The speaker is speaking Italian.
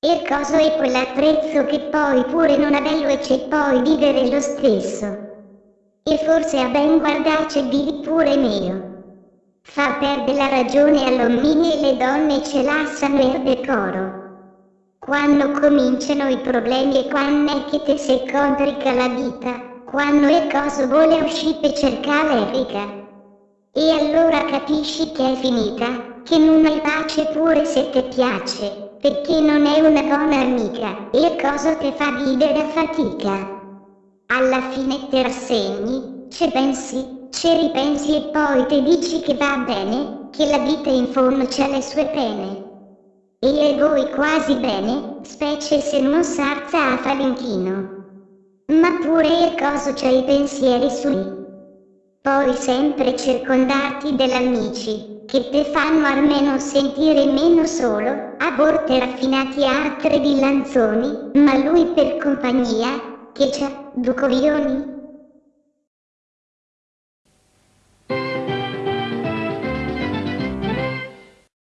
E coso è quell'attrezzo che poi pure non ha bello e c'è poi vivere lo stesso. E forse a ben guardarci vivi pure meglio. Fa perdere la ragione all'uomini e le donne ce lasciano il decoro. Quando cominciano i problemi e quando è che te si complica la vita, quando è cosa vuole uscire per cercare Erika. E allora capisci che è finita, che non hai pace pure se ti piace, perché non è una buona amica, e cosa ti fa vivere a fatica. Alla fine ti rassegni, ci pensi, ci ripensi e poi ti dici che va bene, che la vita in fondo c'ha le sue pene. E le vuoi quasi bene, specie se non sarza a falinchino. Ma pure e cosa c'hai i pensieri sui poi sempre circondati dell'amici, che te fanno almeno sentire meno solo, a volte raffinati altre di lanzoni, ma lui per compagnia, che c'ha, due coglioni,